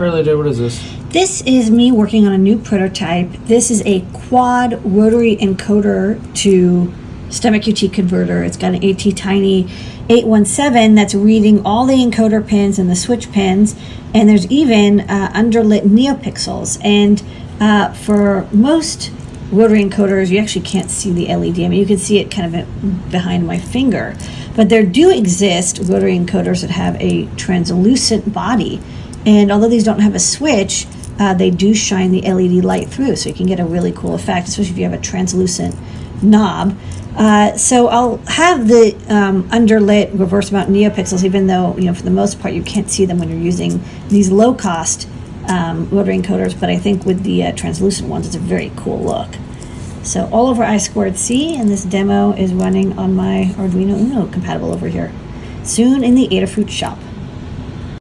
Day, what is this? This is me working on a new prototype. This is a quad rotary encoder to Stemma QT converter. It's got an ATtiny 817 that's reading all the encoder pins and the switch pins, and there's even uh, underlit neopixels. And uh, for most rotary encoders, you actually can't see the LED. I mean, you can see it kind of behind my finger. But there do exist rotary encoders that have a translucent body and although these don't have a switch, uh, they do shine the LED light through, so you can get a really cool effect, especially if you have a translucent knob. Uh, so I'll have the um, underlit reverse mount neopixels, even though you know for the most part you can't see them when you're using these low cost um, rotary encoders. But I think with the uh, translucent ones, it's a very cool look. So all over I squared C, and this demo is running on my Arduino Uno compatible over here. Soon in the Adafruit shop.